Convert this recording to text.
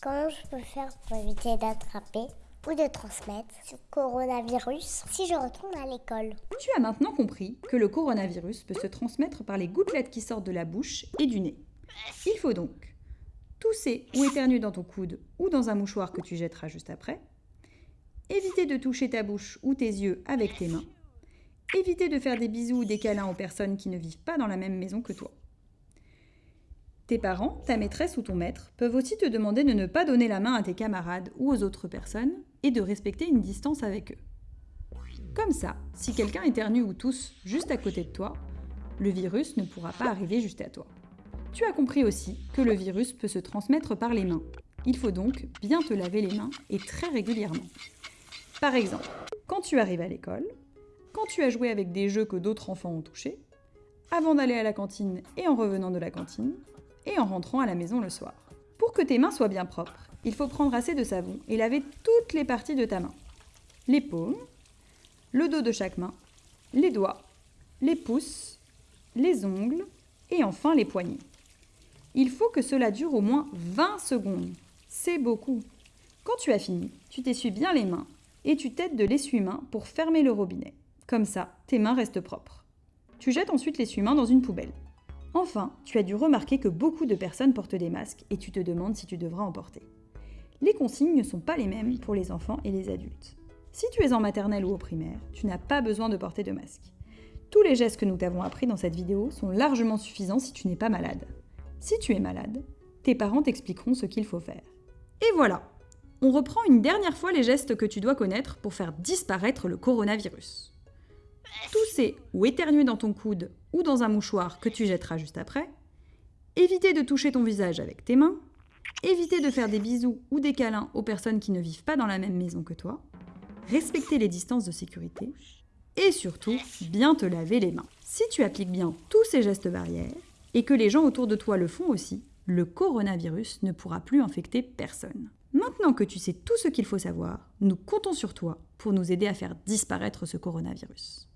Comment je peux faire pour éviter d'attraper ou de transmettre ce coronavirus si je retourne à l'école Tu as maintenant compris que le coronavirus peut se transmettre par les gouttelettes qui sortent de la bouche et du nez. Il faut donc tousser ou éternuer dans ton coude ou dans un mouchoir que tu jetteras juste après, éviter de toucher ta bouche ou tes yeux avec tes mains, éviter de faire des bisous ou des câlins aux personnes qui ne vivent pas dans la même maison que toi. Tes parents, ta maîtresse ou ton maître peuvent aussi te demander de ne pas donner la main à tes camarades ou aux autres personnes et de respecter une distance avec eux. Comme ça, si quelqu'un éternue ou tousse juste à côté de toi, le virus ne pourra pas arriver juste à toi. Tu as compris aussi que le virus peut se transmettre par les mains. Il faut donc bien te laver les mains et très régulièrement. Par exemple, quand tu arrives à l'école, quand tu as joué avec des jeux que d'autres enfants ont touchés, avant d'aller à la cantine et en revenant de la cantine, et en rentrant à la maison le soir. Pour que tes mains soient bien propres, il faut prendre assez de savon et laver toutes les parties de ta main. Les paumes, le dos de chaque main, les doigts, les pouces, les ongles et enfin les poignets. Il faut que cela dure au moins 20 secondes. C'est beaucoup. Quand tu as fini, tu t'essuies bien les mains et tu t'aides de l'essuie-main pour fermer le robinet. Comme ça, tes mains restent propres. Tu jettes ensuite l'essuie-main dans une poubelle. Enfin, tu as dû remarquer que beaucoup de personnes portent des masques et tu te demandes si tu devras en porter. Les consignes ne sont pas les mêmes pour les enfants et les adultes. Si tu es en maternelle ou au primaire, tu n'as pas besoin de porter de masque. Tous les gestes que nous t'avons appris dans cette vidéo sont largement suffisants si tu n'es pas malade. Si tu es malade, tes parents t'expliqueront ce qu'il faut faire. Et voilà On reprend une dernière fois les gestes que tu dois connaître pour faire disparaître le coronavirus tousser ou éternuer dans ton coude ou dans un mouchoir que tu jetteras juste après, éviter de toucher ton visage avec tes mains, éviter de faire des bisous ou des câlins aux personnes qui ne vivent pas dans la même maison que toi, respecter les distances de sécurité et surtout bien te laver les mains. Si tu appliques bien tous ces gestes barrières et que les gens autour de toi le font aussi, le coronavirus ne pourra plus infecter personne. Maintenant que tu sais tout ce qu'il faut savoir, nous comptons sur toi pour nous aider à faire disparaître ce coronavirus.